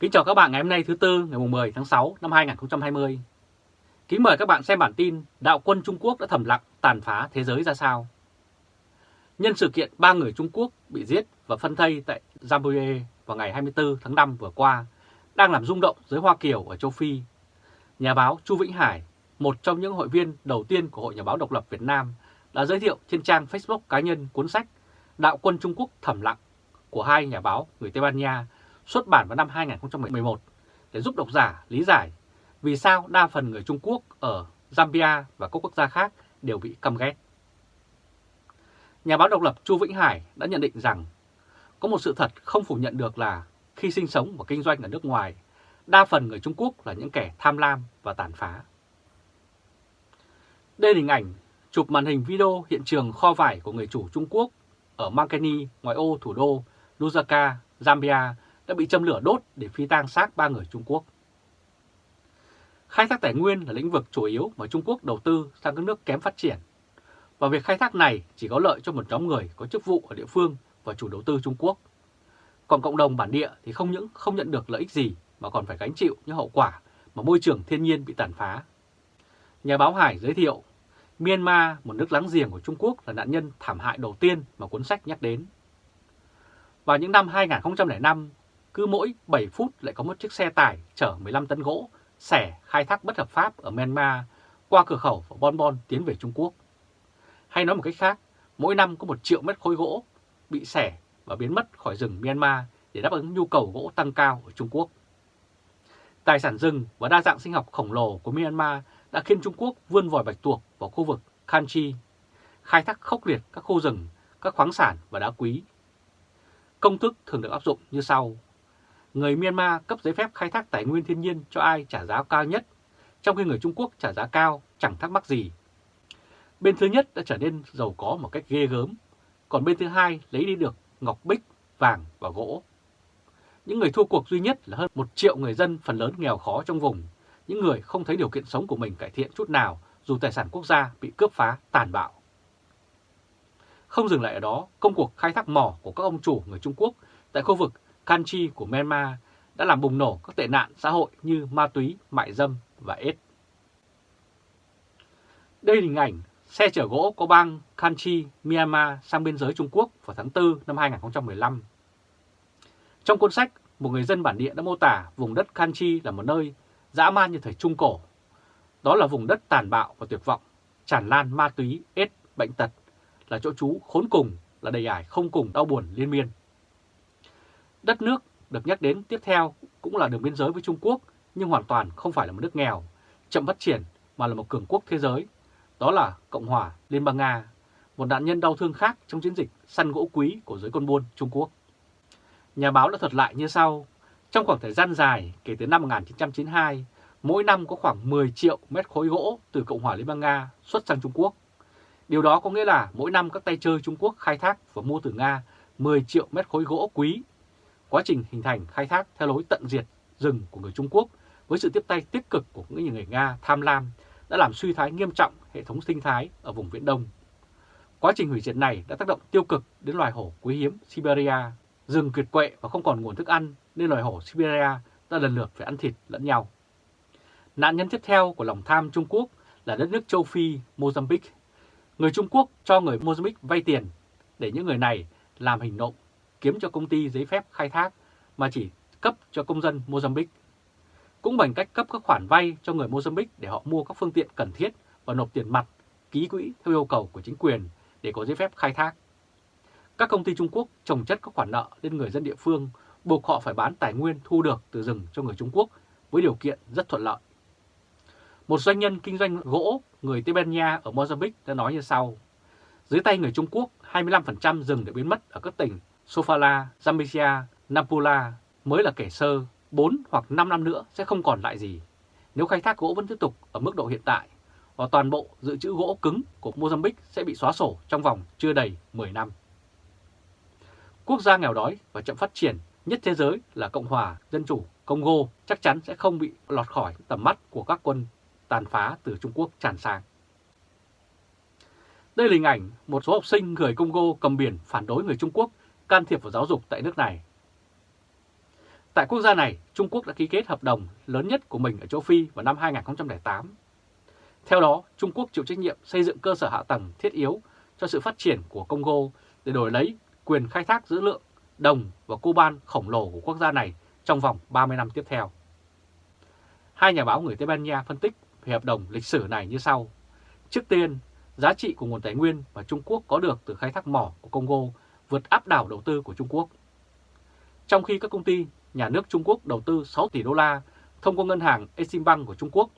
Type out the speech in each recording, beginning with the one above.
Kính chào các bạn ngày hôm nay thứ Tư ngày 10 tháng 6 năm 2020. Kính mời các bạn xem bản tin Đạo quân Trung Quốc đã thầm lặng tàn phá thế giới ra sao. Nhân sự kiện ba người Trung Quốc bị giết và phân thây tại Zambia vào ngày 24 tháng 5 vừa qua đang làm rung động giới Hoa Kiều ở châu Phi. Nhà báo Chu Vĩnh Hải, một trong những hội viên đầu tiên của Hội Nhà báo Độc lập Việt Nam, đã giới thiệu trên trang Facebook cá nhân cuốn sách Đạo quân Trung Quốc thầm lặng của hai nhà báo người Tây Ban Nha xuất bản vào năm 2011 để giúp độc giả lý giải vì sao đa phần người Trung Quốc ở Zambia và các quốc gia khác đều bị căm ghét. Nhà báo độc lập Chu Vĩnh Hải đã nhận định rằng có một sự thật không phủ nhận được là khi sinh sống và kinh doanh ở nước ngoài, đa phần người Trung Quốc là những kẻ tham lam và tàn phá. Đây là hình ảnh chụp màn hình video hiện trường kho vải của người chủ Trung Quốc ở Mankeni, ngoại ô thủ đô Lusaka, Zambia đã bị châm lửa đốt để phi tang xác ba người Trung Quốc. Khai thác tài nguyên là lĩnh vực chủ yếu mà Trung Quốc đầu tư sang các nước kém phát triển. Và việc khai thác này chỉ có lợi cho một nhóm người có chức vụ ở địa phương và chủ đầu tư Trung Quốc. Còn cộng đồng bản địa thì không những không nhận được lợi ích gì mà còn phải gánh chịu những hậu quả mà môi trường thiên nhiên bị tàn phá. Nhà báo Hải giới thiệu, Myanmar, một nước láng giềng của Trung Quốc là nạn nhân thảm hại đầu tiên mà cuốn sách nhắc đến. Vào những năm 2005, cứ mỗi 7 phút lại có một chiếc xe tải chở 15 tấn gỗ xẻ khai thác bất hợp pháp ở Myanmar qua cửa khẩu và Bon Bon tiến về Trung Quốc. Hay nói một cách khác, mỗi năm có 1 triệu mét khối gỗ bị xẻ và biến mất khỏi rừng Myanmar để đáp ứng nhu cầu gỗ tăng cao ở Trung Quốc. Tài sản rừng và đa dạng sinh học khổng lồ của Myanmar đã khiến Trung Quốc vươn vòi bạch tuộc vào khu vực Kanchi, khai thác khốc liệt các khu rừng, các khoáng sản và đá quý. Công thức thường được áp dụng như sau người Myanmar cấp giấy phép khai thác tài nguyên thiên nhiên cho ai trả giá cao nhất, trong khi người Trung Quốc trả giá cao chẳng thắc mắc gì. Bên thứ nhất đã trở nên giàu có một cách ghê gớm, còn bên thứ hai lấy đi được ngọc bích, vàng và gỗ. Những người thua cuộc duy nhất là hơn một triệu người dân phần lớn nghèo khó trong vùng, những người không thấy điều kiện sống của mình cải thiện chút nào dù tài sản quốc gia bị cướp phá tàn bạo. Không dừng lại ở đó, công cuộc khai thác mỏ của các ông chủ người Trung Quốc tại khu vực Kanchi của Myanmar đã làm bùng nổ các tệ nạn xã hội như ma túy, mại dâm và AIDS. Đây là hình ảnh xe chở gỗ có bang Kanchi, Myanmar sang biên giới Trung Quốc vào tháng 4 năm 2015. Trong cuốn sách, một người dân bản địa đã mô tả vùng đất Kanchi là một nơi dã man như thời Trung Cổ. Đó là vùng đất tàn bạo và tuyệt vọng, tràn lan ma túy, ết, bệnh tật, là chỗ trú khốn cùng, là đầy ải không cùng đau buồn liên miên. Đất nước được nhắc đến tiếp theo cũng là đường biên giới với Trung Quốc, nhưng hoàn toàn không phải là một nước nghèo, chậm phát triển mà là một cường quốc thế giới. Đó là Cộng hòa Liên bang Nga, một nạn nhân đau thương khác trong chiến dịch săn gỗ quý của giới con buôn Trung Quốc. Nhà báo đã thuật lại như sau, trong khoảng thời gian dài kể từ năm 1992, mỗi năm có khoảng 10 triệu mét khối gỗ từ Cộng hòa Liên bang Nga xuất sang Trung Quốc. Điều đó có nghĩa là mỗi năm các tay chơi Trung Quốc khai thác và mua từ Nga 10 triệu mét khối gỗ quý quá trình hình thành khai thác theo lối tận diệt rừng của người Trung Quốc với sự tiếp tay tích cực của những người Nga tham lam đã làm suy thoái nghiêm trọng hệ thống sinh thái ở vùng Viễn Đông. Quá trình hủy diệt này đã tác động tiêu cực đến loài hổ quý hiếm Siberia, rừng kiệt quệ và không còn nguồn thức ăn nên loài hổ Siberia đã lần lượt phải ăn thịt lẫn nhau. Nạn nhân tiếp theo của lòng tham Trung Quốc là đất nước châu Phi Mozambique. Người Trung Quốc cho người Mozambique vay tiền để những người này làm hình nộm kiếm cho công ty giấy phép khai thác mà chỉ cấp cho công dân Mozambique. Cũng bằng cách cấp các khoản vay cho người Mozambique để họ mua các phương tiện cần thiết và nộp tiền mặt, ký quỹ theo yêu cầu của chính quyền để có giấy phép khai thác. Các công ty Trung Quốc trồng chất các khoản nợ lên người dân địa phương, buộc họ phải bán tài nguyên thu được từ rừng cho người Trung Quốc với điều kiện rất thuận lợi. Một doanh nhân kinh doanh gỗ người Tây Ban Nha ở Mozambique đã nói như sau. Dưới tay người Trung Quốc, 25% rừng đã biến mất ở các tỉnh Sofala, Zambia, Nampula mới là kẻ sơ, 4 hoặc 5 năm nữa sẽ không còn lại gì. Nếu khai thác gỗ vẫn tiếp tục ở mức độ hiện tại, và toàn bộ dự trữ gỗ cứng của Mozambique sẽ bị xóa sổ trong vòng chưa đầy 10 năm. Quốc gia nghèo đói và chậm phát triển nhất thế giới là Cộng hòa Dân chủ Congo chắc chắn sẽ không bị lọt khỏi tầm mắt của các quân tàn phá từ Trung Quốc tràn sang. Đây là hình ảnh một số học sinh người Congo cầm biển phản đối người Trung Quốc can thiệp vào giáo dục tại nước này. Tại quốc gia này, Trung Quốc đã ký kết hợp đồng lớn nhất của mình ở châu Phi vào năm 2008. Theo đó, Trung Quốc chịu trách nhiệm xây dựng cơ sở hạ tầng thiết yếu cho sự phát triển của Congo để đổi lấy quyền khai thác dữ lượng đồng và coban khổng lồ của quốc gia này trong vòng 30 năm tiếp theo. Hai nhà báo người Tây Ban Nha phân tích về hợp đồng lịch sử này như sau. Trước tiên, giá trị của nguồn tài nguyên mà Trung Quốc có được từ khai thác mỏ của Congo vượt áp đảo đầu tư của Trung Quốc. Trong khi các công ty nhà nước Trung Quốc đầu tư 6 tỷ đô la thông qua ngân hàng Eximbank của Trung Quốc,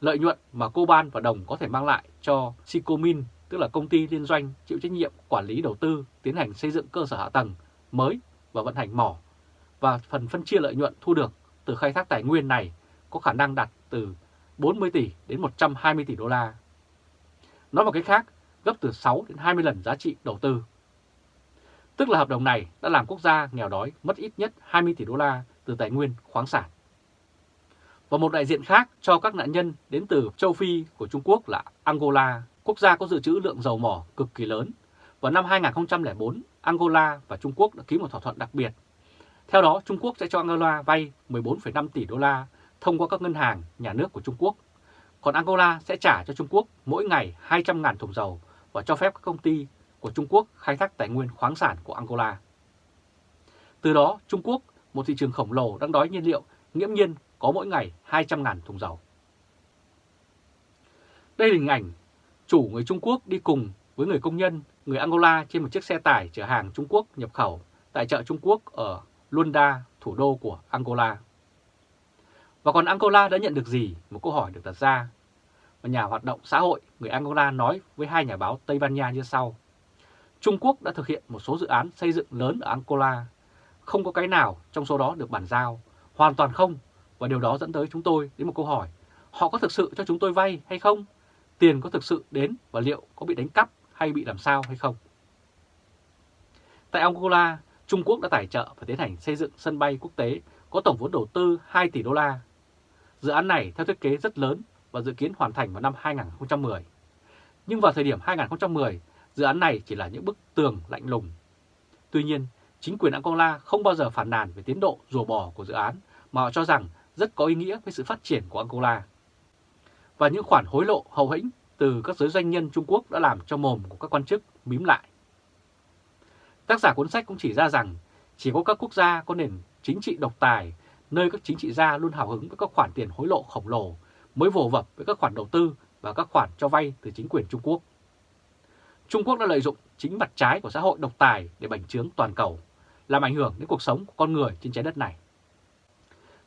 lợi nhuận mà coban và đồng có thể mang lại cho Sicomin, tức là công ty liên doanh chịu trách nhiệm quản lý đầu tư, tiến hành xây dựng cơ sở hạ tầng mới và vận hành mỏ, và phần phân chia lợi nhuận thu được từ khai thác tài nguyên này có khả năng đạt từ 40 tỷ đến 120 tỷ đô la. Nói một cách khác, gấp từ 6 đến 20 lần giá trị đầu tư. Tức là hợp đồng này đã làm quốc gia nghèo đói mất ít nhất 20 tỷ đô la từ tài nguyên khoáng sản. Và một đại diện khác cho các nạn nhân đến từ châu Phi của Trung Quốc là Angola, quốc gia có dự trữ lượng dầu mỏ cực kỳ lớn. Vào năm 2004, Angola và Trung Quốc đã ký một thỏa thuận đặc biệt. Theo đó, Trung Quốc sẽ cho Angola vay 14,5 tỷ đô la thông qua các ngân hàng nhà nước của Trung Quốc. Còn Angola sẽ trả cho Trung Quốc mỗi ngày 200.000 thùng dầu và cho phép các công ty của Trung Quốc khai thác tài nguyên khoáng sản của Angola. Từ đó, Trung Quốc, một thị trường khổng lồ đang đói nhiên liệu, nghiễm nhiên có mỗi ngày 200.000 thùng dầu. Đây là hình ảnh chủ người Trung Quốc đi cùng với người công nhân, người Angola trên một chiếc xe tải chở hàng Trung Quốc nhập khẩu tại chợ Trung Quốc ở Luanda, thủ đô của Angola. Và còn Angola đã nhận được gì? Một câu hỏi được đặt ra. Và nhà hoạt động xã hội người Angola nói với hai nhà báo Tây Ban Nha như sau. Trung Quốc đã thực hiện một số dự án xây dựng lớn ở Angola. Không có cái nào trong số đó được bàn giao, hoàn toàn không. Và điều đó dẫn tới chúng tôi đến một câu hỏi. Họ có thực sự cho chúng tôi vay hay không? Tiền có thực sự đến và liệu có bị đánh cắp hay bị làm sao hay không? Tại Angola, Trung Quốc đã tài trợ và tiến hành xây dựng sân bay quốc tế có tổng vốn đầu tư 2 tỷ đô la. Dự án này theo thiết kế rất lớn và dự kiến hoàn thành vào năm 2010. Nhưng vào thời điểm 2010, dự án này chỉ là những bức tường lạnh lùng. Tuy nhiên, chính quyền Angola không bao giờ phản nàn về tiến độ rùa bò của dự án mà họ cho rằng rất có ý nghĩa với sự phát triển của Angola. Và những khoản hối lộ hậu hĩnh từ các giới doanh nhân Trung Quốc đã làm cho mồm của các quan chức mím lại. Tác giả cuốn sách cũng chỉ ra rằng chỉ có các quốc gia có nền chính trị độc tài, nơi các chính trị gia luôn hào hứng với các khoản tiền hối lộ khổng lồ, mới vồ vập với các khoản đầu tư và các khoản cho vay từ chính quyền Trung Quốc. Trung Quốc đã lợi dụng chính mặt trái của xã hội độc tài để bành trướng toàn cầu, làm ảnh hưởng đến cuộc sống của con người trên trái đất này.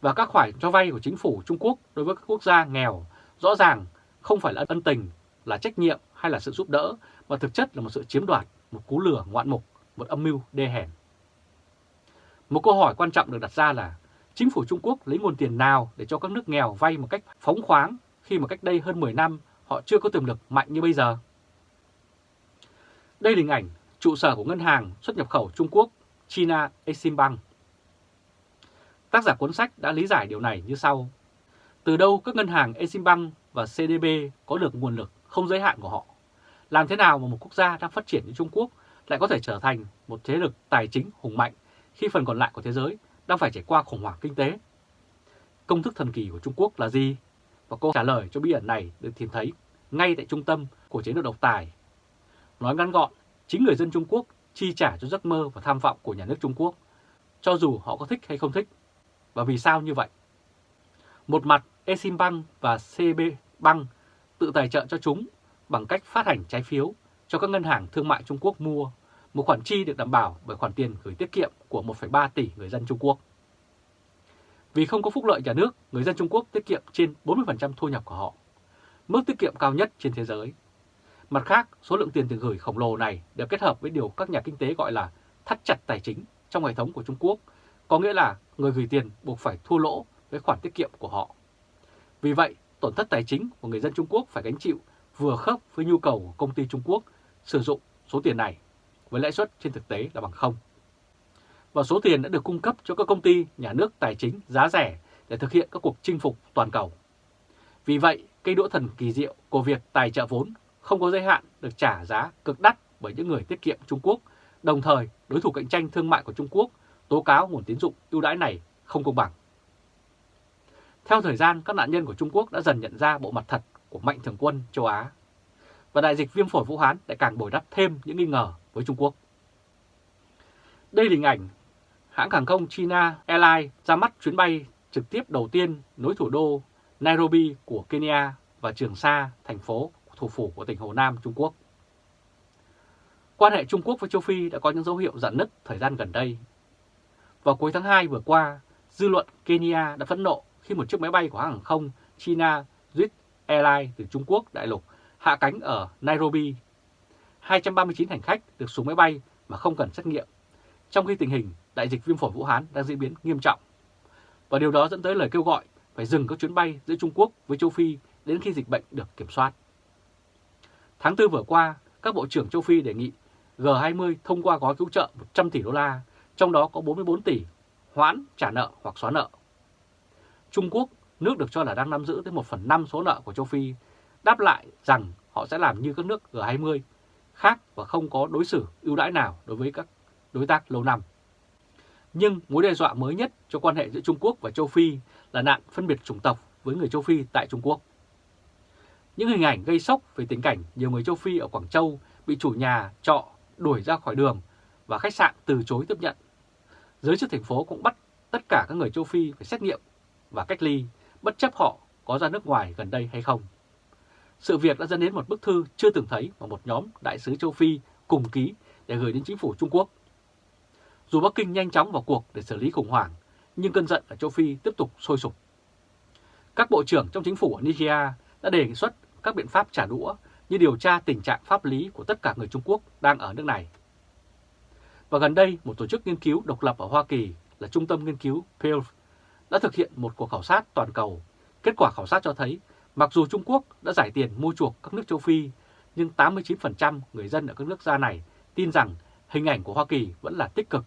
Và các khoản cho vay của chính phủ Trung Quốc đối với các quốc gia nghèo rõ ràng không phải là ân tình, là trách nhiệm hay là sự giúp đỡ, mà thực chất là một sự chiếm đoạt, một cú lừa ngoạn mục, một âm mưu đê hèn. Một câu hỏi quan trọng được đặt ra là chính phủ Trung Quốc lấy nguồn tiền nào để cho các nước nghèo vay một cách phóng khoáng khi mà cách đây hơn 10 năm họ chưa có tiềm lực mạnh như bây giờ? Đây là hình ảnh trụ sở của ngân hàng xuất nhập khẩu Trung Quốc, China Eximbank. Tác giả cuốn sách đã lý giải điều này như sau. Từ đâu các ngân hàng Eximbank và CDB có được nguồn lực không giới hạn của họ? Làm thế nào mà một quốc gia đang phát triển như Trung Quốc lại có thể trở thành một thế lực tài chính hùng mạnh khi phần còn lại của thế giới đang phải trải qua khủng hoảng kinh tế? Công thức thần kỳ của Trung Quốc là gì? Và câu trả lời cho bí ẩn này được tìm thấy ngay tại trung tâm của chế độ độc tài. Nói ngắn gọn, chính người dân Trung Quốc chi trả cho giấc mơ và tham vọng của nhà nước Trung Quốc, cho dù họ có thích hay không thích. Và vì sao như vậy? Một mặt, Exim Bank và CB Bank tự tài trợ cho chúng bằng cách phát hành trái phiếu cho các ngân hàng thương mại Trung Quốc mua, một khoản chi được đảm bảo bởi khoản tiền gửi tiết kiệm của 1,3 tỷ người dân Trung Quốc. Vì không có phúc lợi nhà nước, người dân Trung Quốc tiết kiệm trên 40% thu nhập của họ, mức tiết kiệm cao nhất trên thế giới. Mặt khác, số lượng tiền tiền gửi khổng lồ này được kết hợp với điều các nhà kinh tế gọi là thắt chặt tài chính trong hệ thống của Trung Quốc, có nghĩa là người gửi tiền buộc phải thua lỗ với khoản tiết kiệm của họ. Vì vậy, tổn thất tài chính của người dân Trung Quốc phải gánh chịu vừa khớp với nhu cầu của công ty Trung Quốc sử dụng số tiền này với lãi suất trên thực tế là bằng không. Và số tiền đã được cung cấp cho các công ty nhà nước tài chính giá rẻ để thực hiện các cuộc chinh phục toàn cầu. Vì vậy, cây đũa thần kỳ diệu của việc tài trợ vốn không có giới hạn được trả giá cực đắt bởi những người tiết kiệm Trung Quốc, đồng thời đối thủ cạnh tranh thương mại của Trung Quốc tố cáo nguồn tín dụng ưu đãi này không công bằng. Theo thời gian, các nạn nhân của Trung Quốc đã dần nhận ra bộ mặt thật của mạnh thường quân châu Á. Và đại dịch viêm phổi Vũ Hán lại càng bồi đắp thêm những nghi ngờ với Trung Quốc. Đây là hình ảnh hãng hàng không China Airlines ra mắt chuyến bay trực tiếp đầu tiên nối thủ đô Nairobi của Kenya và Trường Sa, thành phố thủ phủ của tỉnh Hồ Nam, Trung Quốc. Quan hệ Trung Quốc với châu Phi đã có những dấu hiệu dạn nứt thời gian gần đây. Vào cuối tháng 2 vừa qua, dư luận Kenya đã phẫn nộ khi một chiếc máy bay của hãng hàng không China Jet Airlines từ Trung Quốc đại lục hạ cánh ở Nairobi. 239 hành khách được xuống máy bay mà không cần xét nghiệm, trong khi tình hình đại dịch viêm phổi Vũ Hán đang diễn biến nghiêm trọng. Và điều đó dẫn tới lời kêu gọi phải dừng các chuyến bay giữa Trung Quốc với châu Phi đến khi dịch bệnh được kiểm soát. Tháng 4 vừa qua, các bộ trưởng châu Phi đề nghị G20 thông qua gói cứu trợ 100 tỷ đô la, trong đó có 44 tỷ hoãn trả nợ hoặc xóa nợ. Trung Quốc, nước được cho là đang nắm giữ tới 1 phần 5 số nợ của châu Phi, đáp lại rằng họ sẽ làm như các nước G20 khác và không có đối xử ưu đãi nào đối với các đối tác lâu năm. Nhưng mối đe dọa mới nhất cho quan hệ giữa Trung Quốc và châu Phi là nạn phân biệt chủng tộc với người châu Phi tại Trung Quốc. Những hình ảnh gây sốc về tình cảnh nhiều người châu Phi ở Quảng Châu bị chủ nhà trọ đuổi ra khỏi đường và khách sạn từ chối tiếp nhận. Giới chức thành phố cũng bắt tất cả các người châu Phi phải xét nghiệm và cách ly, bất chấp họ có ra nước ngoài gần đây hay không. Sự việc đã dẫn đến một bức thư chưa từng thấy mà một nhóm đại sứ châu Phi cùng ký để gửi đến chính phủ Trung Quốc. Dù Bắc Kinh nhanh chóng vào cuộc để xử lý khủng hoảng, nhưng cơn giận ở châu Phi tiếp tục sôi sục. Các bộ trưởng trong chính phủ ở Nigeria đã đề xuất các biện pháp trả đũa như điều tra tình trạng pháp lý của tất cả người Trung Quốc đang ở nước này. Và gần đây, một tổ chức nghiên cứu độc lập ở Hoa Kỳ là Trung tâm Nghiên cứu Pew đã thực hiện một cuộc khảo sát toàn cầu. Kết quả khảo sát cho thấy, mặc dù Trung Quốc đã giải tiền mua chuộc các nước châu Phi, nhưng 89% người dân ở các nước gia này tin rằng hình ảnh của Hoa Kỳ vẫn là tích cực.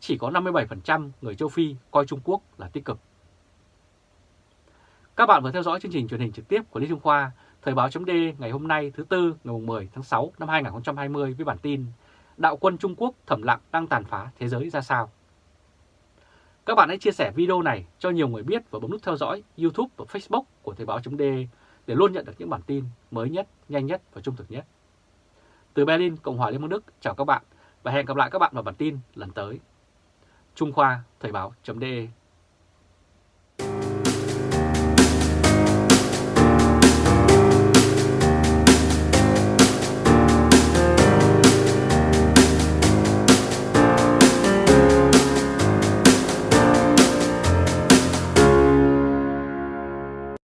Chỉ có 57% người châu Phi coi Trung Quốc là tích cực. Các bạn vừa theo dõi chương trình truyền hình trực tiếp của Lý Trung Khoa, Thời báo chấm ngày hôm nay thứ Tư ngày 10 tháng 6 năm 2020 với bản tin Đạo quân Trung Quốc thẩm lặng đang tàn phá thế giới ra sao? Các bạn hãy chia sẻ video này cho nhiều người biết và bấm nút theo dõi YouTube và Facebook của Thời báo chấm để luôn nhận được những bản tin mới nhất, nhanh nhất và trung thực nhất. Từ Berlin, Cộng hòa Liên bang Đức, chào các bạn và hẹn gặp lại các bạn vào bản tin lần tới. Trung Khoa, Thời báo.de